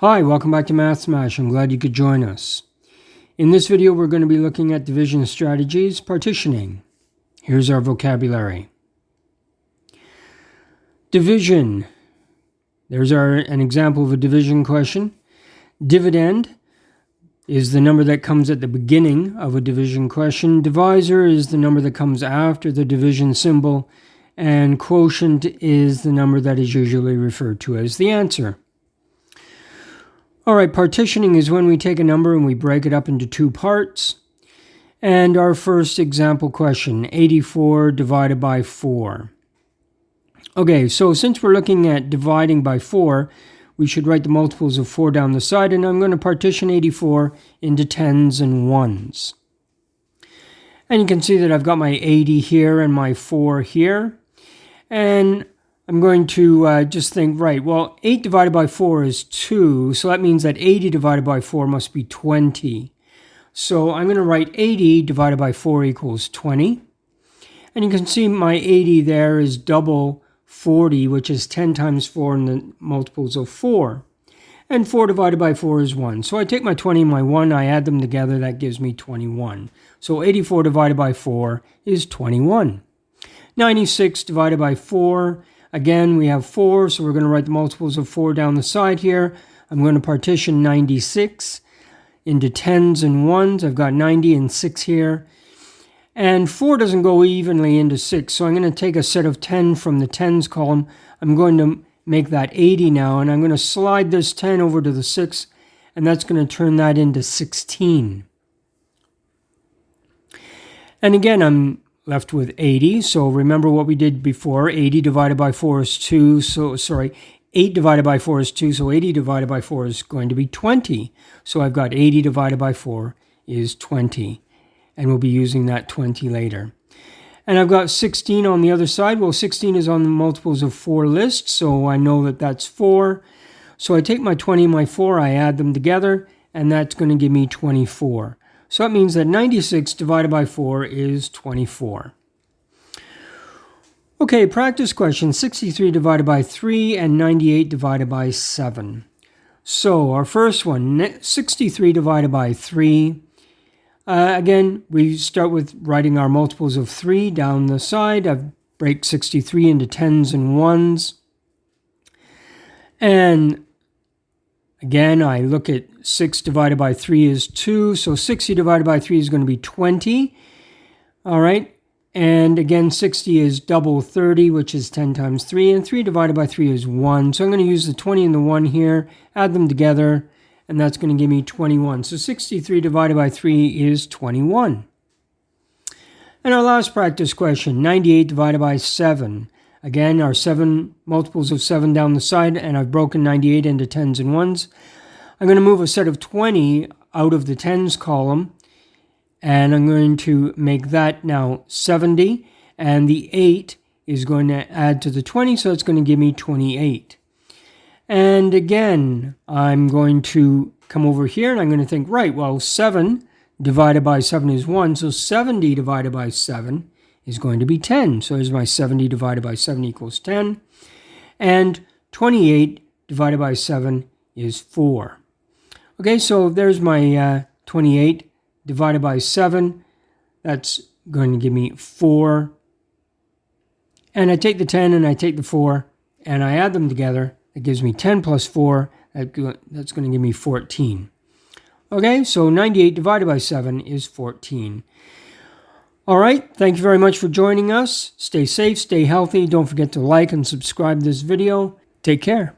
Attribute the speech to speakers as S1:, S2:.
S1: Hi, welcome back to Math Smash. I'm glad you could join us. In this video, we're going to be looking at division strategies, partitioning. Here's our vocabulary. Division. There's our an example of a division question. Dividend is the number that comes at the beginning of a division question. Divisor is the number that comes after the division symbol. And quotient is the number that is usually referred to as the answer. All right, partitioning is when we take a number and we break it up into two parts. And our first example question, 84 divided by 4. Okay, so since we're looking at dividing by 4, we should write the multiples of 4 down the side, and I'm going to partition 84 into tens and ones. And you can see that I've got my 80 here and my 4 here. And I'm going to uh, just think, right, well, 8 divided by 4 is 2, so that means that 80 divided by 4 must be 20. So I'm going to write 80 divided by 4 equals 20. And you can see my 80 there is double 40, which is 10 times 4 in the multiples of 4. And 4 divided by 4 is 1. So I take my 20 and my 1, I add them together, that gives me 21. So 84 divided by 4 is 21. 96 divided by 4 Again, we have 4, so we're going to write the multiples of 4 down the side here. I'm going to partition 96 into tens and ones. I've got 90 and 6 here. And 4 doesn't go evenly into 6, so I'm going to take a set of 10 from the tens column. I'm going to make that 80 now, and I'm going to slide this 10 over to the 6, and that's going to turn that into 16. And again, I'm left with 80. So remember what we did before. 80 divided by 4 is 2. So, sorry, 8 divided by 4 is 2. So 80 divided by 4 is going to be 20. So I've got 80 divided by 4 is 20. And we'll be using that 20 later. And I've got 16 on the other side. Well, 16 is on the multiples of 4 list. So I know that that's 4. So I take my 20 and my 4, I add them together, and that's going to give me 24. So that means that 96 divided by 4 is 24. Okay, practice question 63 divided by 3 and 98 divided by 7. So our first one, 63 divided by 3. Uh, again, we start with writing our multiples of 3 down the side. I break 63 into tens and ones. And Again, I look at 6 divided by 3 is 2, so 60 divided by 3 is going to be 20. All right, and again, 60 is double 30, which is 10 times 3, and 3 divided by 3 is 1. So I'm going to use the 20 and the 1 here, add them together, and that's going to give me 21. So 63 divided by 3 is 21. And our last practice question, 98 divided by 7. Again, our seven multiples of 7 down the side, and I've broken 98 into tens and ones. I'm going to move a set of 20 out of the tens column, and I'm going to make that now 70, and the 8 is going to add to the 20, so it's going to give me 28. And again, I'm going to come over here, and I'm going to think, right, well, 7 divided by 7 is 1, so 70 divided by 7 is going to be 10. So here's my 70 divided by 7 equals 10. And 28 divided by 7 is 4. Okay, so there's my uh, 28 divided by 7. That's going to give me 4. And I take the 10 and I take the 4 and I add them together. It gives me 10 plus 4. That's going to give me 14. Okay, so 98 divided by 7 is 14. All right. Thank you very much for joining us. Stay safe, stay healthy. Don't forget to like and subscribe this video. Take care.